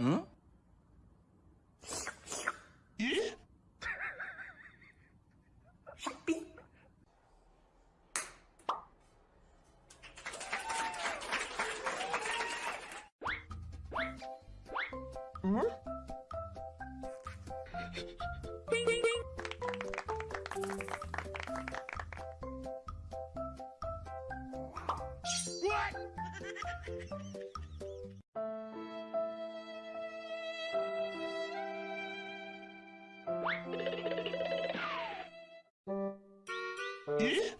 응? 예? 샥빙? 응? What? 咦